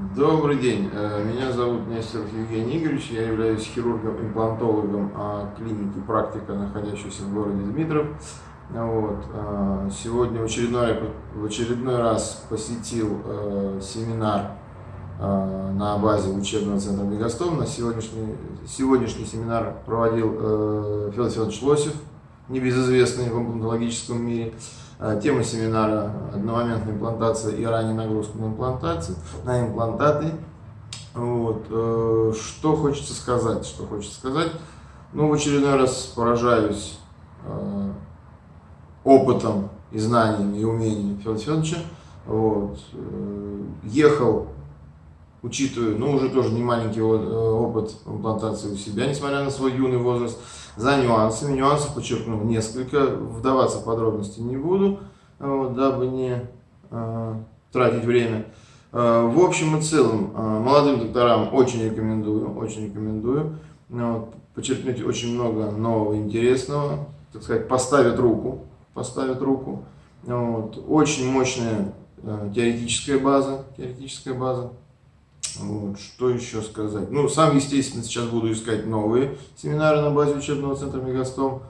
Добрый день, э, меня зовут Нестеров Евгений Игоревич, я являюсь хирургом-имплантологом клиники «Практика», находящейся в городе Дмитров. Вот. Э, сегодня очередной, в очередной раз посетил э, семинар на базе учебного центра Мегастом. На сегодняшний, сегодняшний семинар проводил Федор Федорович Лосев, небезызвестный в имплантологическом мире. Э, тема семинара – одномоментная имплантация и ранняя нагрузка на имплантации, на имплантаты. Вот. Э, что хочется сказать? Что хочется сказать? Ну, в очередной раз поражаюсь э, опытом и знаниями и умениями Федора Федоровича. Вот. Ехал, учитывая, ну, уже тоже не маленький опыт имплантации у себя, несмотря на свой юный возраст за нюансами. Нюансы подчеркну несколько, вдаваться в подробности не буду, вот, дабы не э, тратить время. Э, в общем и целом, э, молодым докторам очень рекомендую, очень рекомендую. Вот, подчеркнуть очень много нового, интересного, так сказать, поставят руку, поставят руку. Вот, очень мощная э, теоретическая база, теоретическая база. Вот, что еще сказать? Ну, сам, естественно, сейчас буду искать новые семинары на базе учебного центра Мегастом.